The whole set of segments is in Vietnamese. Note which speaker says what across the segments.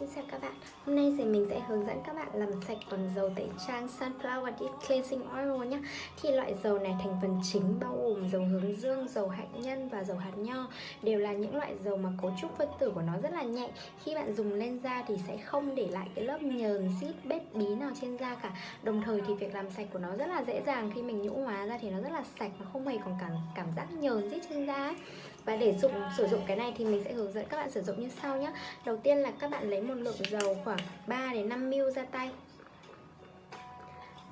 Speaker 1: Xin chào các bạn. Hôm nay thì mình sẽ hướng dẫn các bạn làm sạch bằng dầu tẩy trang Sunflower Deep Cleansing Oil nhé Thì loại dầu này thành phần chính bao gồm dầu hướng dương, dầu hạnh nhân và dầu hạt nho. Đều là những loại dầu mà cấu trúc phân tử của nó rất là nhẹ Khi bạn dùng lên da thì sẽ không để lại cái lớp nhờn, xít, bết bí nào trên da cả. Đồng thời thì việc làm sạch của nó rất là dễ dàng. Khi mình nhũ hóa ra thì nó rất là sạch Nó không hề còn cảm, cảm giác nhờn xít trên da ấy. Và để dùng sử dụng cái này thì mình sẽ hướng dẫn các bạn sử dụng như sau nhé Đầu tiên là các bạn lấy một lượng dầu khoảng 3 đến 5 ml ra tay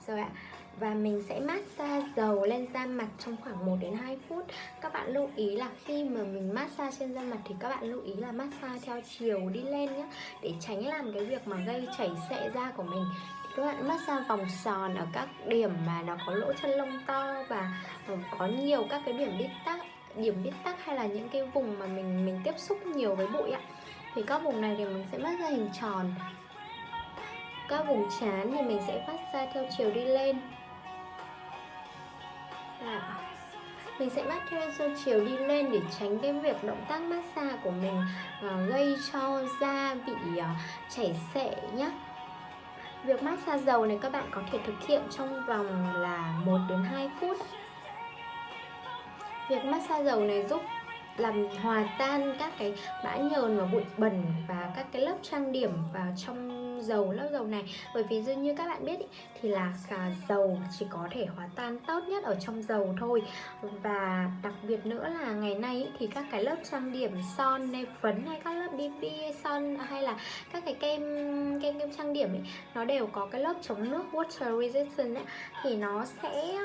Speaker 1: Rồi ạ, và mình sẽ massage dầu lên da mặt trong khoảng 1 đến 2 phút. Các bạn lưu ý là khi mà mình massage trên da mặt thì các bạn lưu ý là massage theo chiều đi lên nhé để tránh làm cái việc mà gây chảy xệ da của mình. Thì các bạn massage vòng tròn ở các điểm mà nó có lỗ chân lông to và ờ, có nhiều các cái điểm bít tắc, điểm bít tắc hay là những cái vùng mà mình mình tiếp xúc nhiều với bụi ạ thì các vùng này thì mình sẽ bắt ra hình tròn. Các vùng chán thì mình sẽ phát ra theo chiều đi lên. Đó. mình sẽ bắt theo chiều đi lên để tránh cái việc động tác massage của mình uh, gây cho da bị uh, chảy xệ nhé Việc massage dầu này các bạn có thể thực hiện trong vòng là 1 đến 2 phút. Việc massage dầu này giúp làm hòa tan các cái bã nhờn và bụi bẩn và các cái lớp trang điểm vào trong dầu lớp dầu này. Bởi vì dường như các bạn biết ý, thì là cả dầu chỉ có thể hòa tan tốt nhất ở trong dầu thôi. Và đặc biệt nữa là ngày nay ý, thì các cái lớp trang điểm son hay phấn hay các lớp BB son hay là các cái kem kem kem trang điểm ý, nó đều có cái lớp chống nước water resistant ấy, thì nó sẽ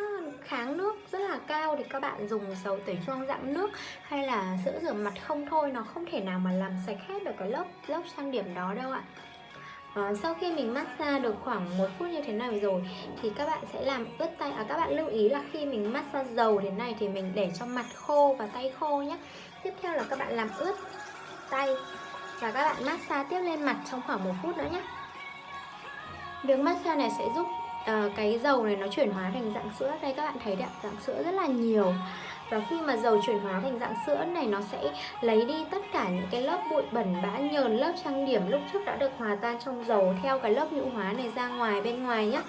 Speaker 1: kháng nước rất là cao thì các bạn dùng dầu tẩy trang dạng nước hay là sữa rửa mặt không thôi nó không thể nào mà làm sạch hết được cái lớp lớp trang điểm đó đâu ạ. À, sau khi mình massage được khoảng một phút như thế này rồi thì các bạn sẽ làm ướt tay à, các bạn lưu ý là khi mình massage dầu thế này thì mình để cho mặt khô và tay khô nhé tiếp theo là các bạn làm ướt tay và các bạn massage tiếp lên mặt trong khoảng một phút nữa nhé việc massage này sẽ giúp uh, cái dầu này nó chuyển hóa thành dạng sữa. Đây các bạn thấy đấy dạng sữa rất là nhiều. Và khi mà dầu chuyển hóa thành dạng sữa này nó sẽ lấy đi tất cả những cái lớp bụi bẩn bã nhờn lớp trang điểm lúc trước đã được hòa tan trong dầu theo cái lớp nhũ hóa này ra ngoài bên ngoài nhé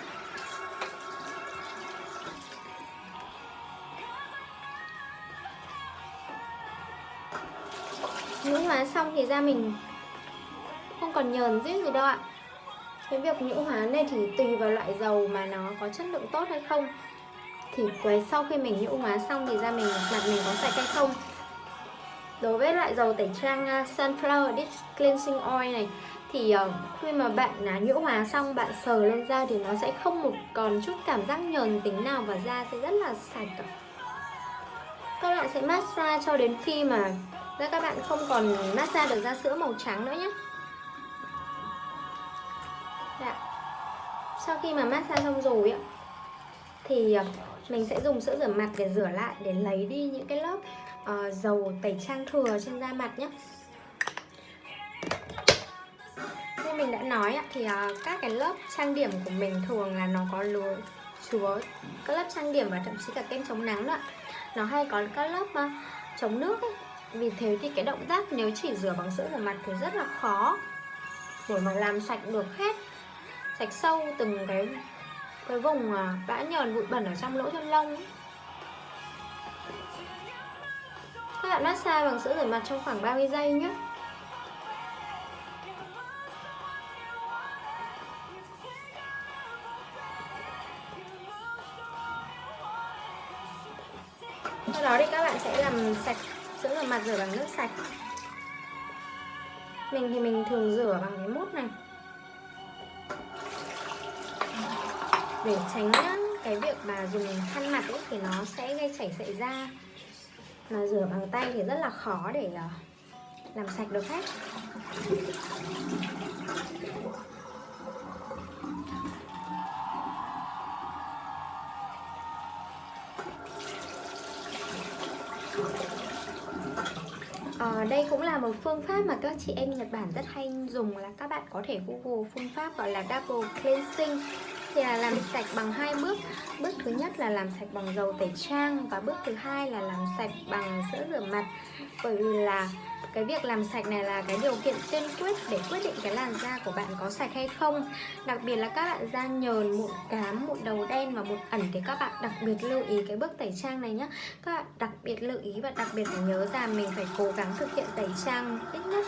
Speaker 1: nhũ hóa xong thì da mình không còn nhờn giết gì đâu ạ cái việc nhũ hóa này thì tùy vào loại dầu mà nó có chất lượng tốt hay không. Thì quấy sau khi mình nhũ hóa xong thì da mình, mặt mình có sạch hay không? Đối với loại dầu tẩy trang à, sunflower deep cleansing oil này, thì ờ, khi mà bạn à, nhũ hóa xong, bạn sờ lên da thì nó sẽ không một còn chút cảm giác nhờn tính nào và da sẽ rất là sạch các bạn sẽ massage cho đến khi mà da các bạn không còn massage được da sữa màu trắng nữa nhé. Dạ. Sau khi mà massage xong rồi ạ Thì ờ, mình sẽ dùng sữa rửa mặt để rửa lại Để lấy đi những cái lớp uh, dầu tẩy trang thừa trên da mặt nhé Như mình đã nói ạ Thì uh, các cái lớp trang điểm của mình thường là nó có lúa chúa các lớp trang điểm và thậm chí cả kem chống nắng nữa nó hay có các lớp uh, chống nước ấy. vì thế thì cái động tác nếu chỉ rửa bằng sữa rửa mặt thì rất là khó để mà làm sạch được hết sạch sâu từng cái cái vùng à, bã nhờn bụi bẩn ở trong lỗ chân lông ấy. các bạn massage bằng sữa rửa mặt trong khoảng 30 giây nhé. Sau đó thì các bạn sẽ làm sạch sữa rửa mặt rửa bằng nước sạch. Mình thì mình thường rửa bằng cái mút này. Để tránh ờ, cái việc mà dùng khăn mặt ấy thì nó sẽ gây chảy xệ da. Mà rửa bằng tay thì rất là khó để ờ, làm sạch được hết. À, đây cũng là một phương pháp mà các chị em Nhật Bản rất hay dùng là các bạn có thể google phương pháp gọi là double cleansing thì là làm sạch bằng hai bước. Bước thứ nhất là làm sạch bằng dầu tẩy trang và bước thứ hai là làm sạch bằng sữa rửa mặt. Bởi vì là cái việc làm sạch này là cái điều kiện tiên quyết để quyết định cái làn da của bạn có sạch hay không. Đặc biệt là các bạn da nhờn, mụn cám, mụn đầu đen và mụn ẩn thì các bạn đặc biệt lưu ý cái bước tẩy trang này nhé các bạn đặc biệt lưu ý và đặc biệt phải nhớ rằng mình phải cố gắng thực hiện tẩy trang ít nhất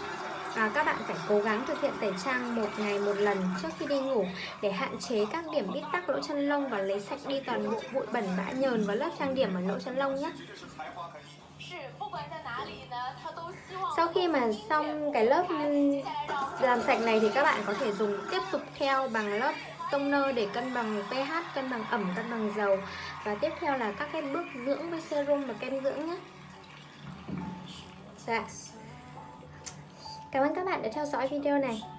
Speaker 1: à, các bạn phải cố gắng thực hiện tẩy trang một ngày một lần trước khi đi ngủ để hạn chế các điểm bít tắc lỗ chân lông và lấy sạch đi toàn bộ bụi bẩn bã nhờn và lớp trang điểm ở lỗ chân lông nhé. Sau khi mà xong cái lớp làm sạch này thì các bạn có thể dùng tiếp tục theo bằng lớp toner để cân bằng pH, cân bằng ẩm, cân bằng dầu. Và tiếp theo là các cái bước dưỡng với serum và kem dưỡng nhé. Dạ. Cảm ơn các bạn đã theo dõi video này.